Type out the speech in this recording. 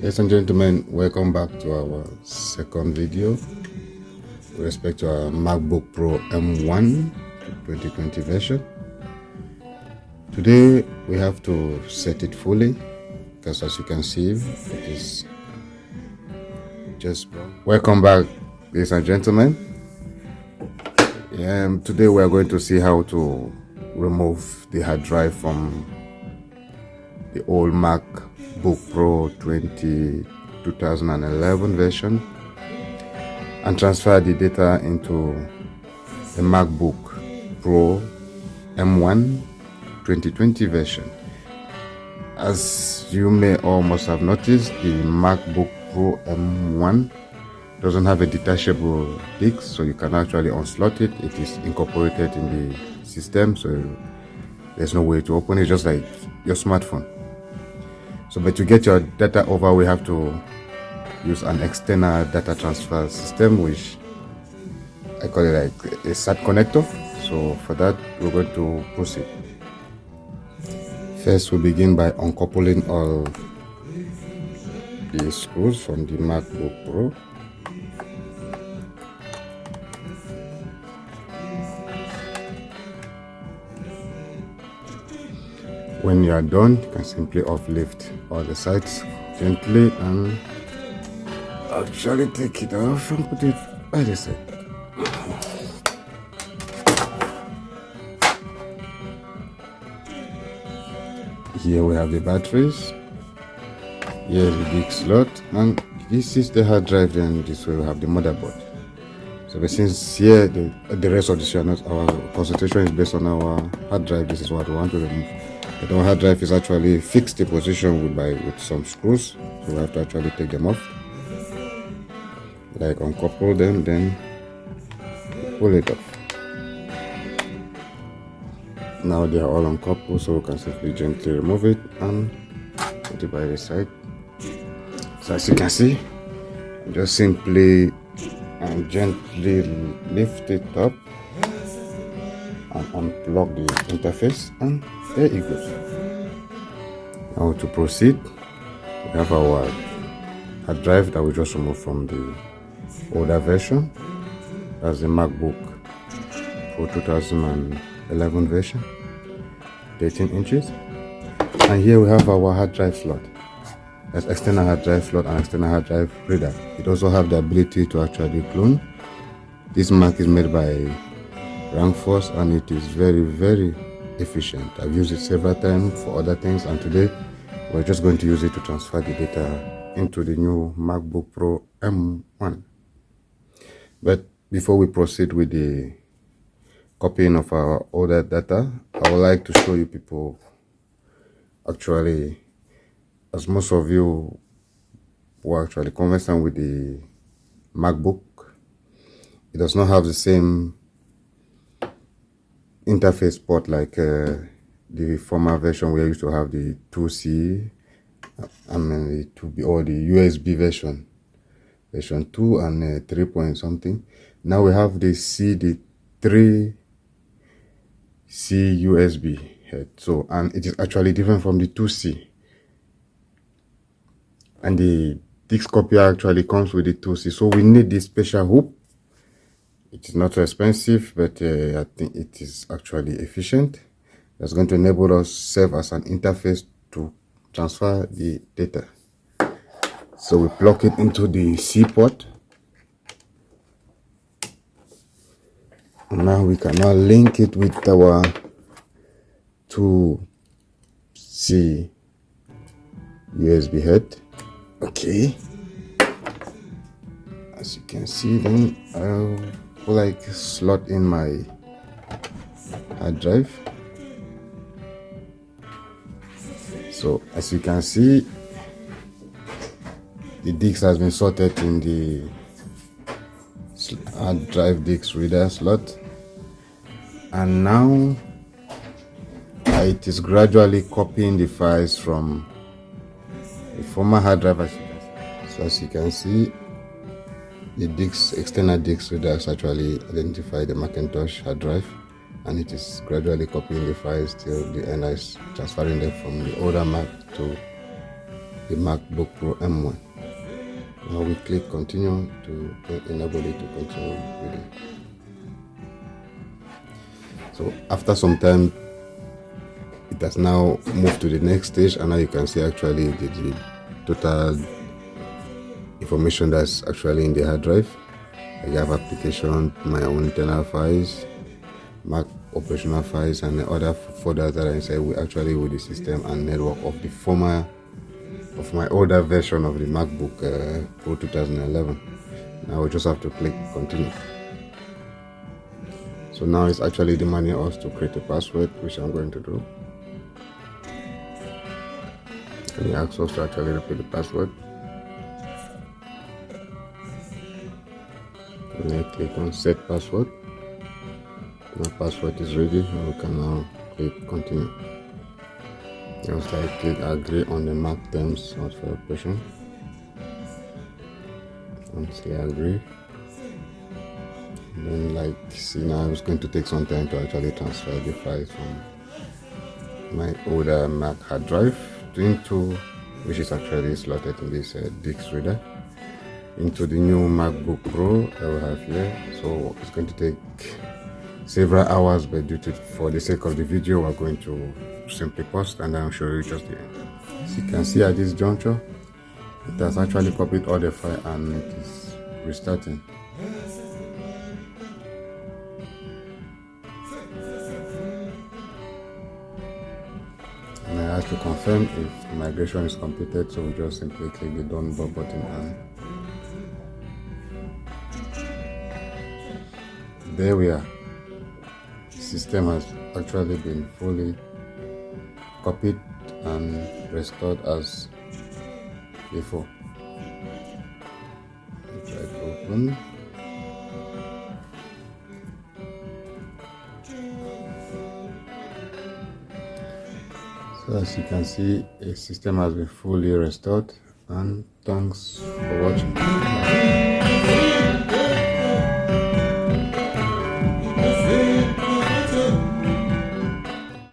Ladies and gentlemen, welcome back to our second video with respect to our MacBook Pro M1 2020 version. Today we have to set it fully because as you can see it is just welcome back ladies and gentlemen. Um, today we are going to see how to remove the hard drive from the old MacBook Pro 20 2011 version and transfer the data into the MacBook Pro M1 2020 version. As you may almost have noticed, the MacBook Pro M1 doesn't have a detachable disk, so you can actually unslot it. It is incorporated in the system, so there's no way to open it, just like your smartphone. So, but to get your data over, we have to use an external data transfer system, which I call it like a SAT connector. So for that, we're going to proceed. First, we begin by uncoupling all the screws from the MacBook Pro. When you are done, you can simply uplift all the sides gently and actually take it off and put it by the side. Here we have the batteries. Here the big slot and this is the hard drive and this way we have the motherboard. So since here the, the rest of the channel, our concentration is based on our hard drive, this is what we want to remove. Our hard drive is actually fixed in position with, by, with some screws. So we have to actually take them off. Like uncouple them, then pull it off. Now they are all uncoupled, so we can simply gently remove it and put it by the side. So as you can see, just simply and gently lift it up and unplug the interface and there goes now to proceed we have our hard drive that we just removed from the older version. That's the macbook pro 2011 version 13 inches. And here we have our hard drive slot. That's external hard drive slot and external hard drive reader. It also have the ability to actually clone. This mac is made by Rangforce and it is very very efficient. I've used it several times for other things and today we're just going to use it to transfer the data into the new MacBook Pro M1. But before we proceed with the copying of our older data, I would like to show you people actually, as most of you were actually conversant with the MacBook, it does not have the same interface port like uh, the former version where I used to have the 2C I mean the 2B or the USB version version 2 and uh, 3 point something. Now we have the C the 3 C USB head. So and it is actually different from the 2C and the disk copier actually comes with the 2C so we need this special hoop it is not expensive but uh, i think it is actually efficient. That's going to enable us serve as an interface to transfer the data. So we plug it into the c port. Now we can now link it with our 2c usb head. Okay. As you can see then I'll like slot in my hard drive. So as you can see the disk has been sorted in the hard drive disk reader slot. And now it is gradually copying the files from the former hard drive so as you can see the disk, external disk reader has actually identified the Macintosh hard drive and it is gradually copying the files till the end is transferring them from the older Mac to the MacBook Pro M1 now we click continue to enable it to continue reading. So after some time it has now moved to the next stage and now you can see actually the, the total information that's actually in the hard drive. I have application my own internal files mac operational files and the other folders that are inside will actually with the system and network of the former of my older version of the macbook uh, pro 2011 now we just have to click continue. So now it's actually demanding us to create a password which i'm going to do. And it asks us to actually repeat the password and I click on set password. My password is ready. And we can now click continue. Just like click agree on the mark terms of the operation. And say agree and then like see now it's going to take some time to actually transfer the files from my older mac hard drive into which is actually slotted in this uh, disk reader into the new macbook pro that we have here. So it's going to take several hours but due to for the sake of the video we're going to simply pause and i'll show you just the end. As you can see at this juncture it has actually copied all the file and it is restarting. And I have to confirm if migration is completed so we just simply click the done button and there we are. The system has actually been fully copied and restored as before. Try to open. So as you can see a system has been fully restored and thanks for watching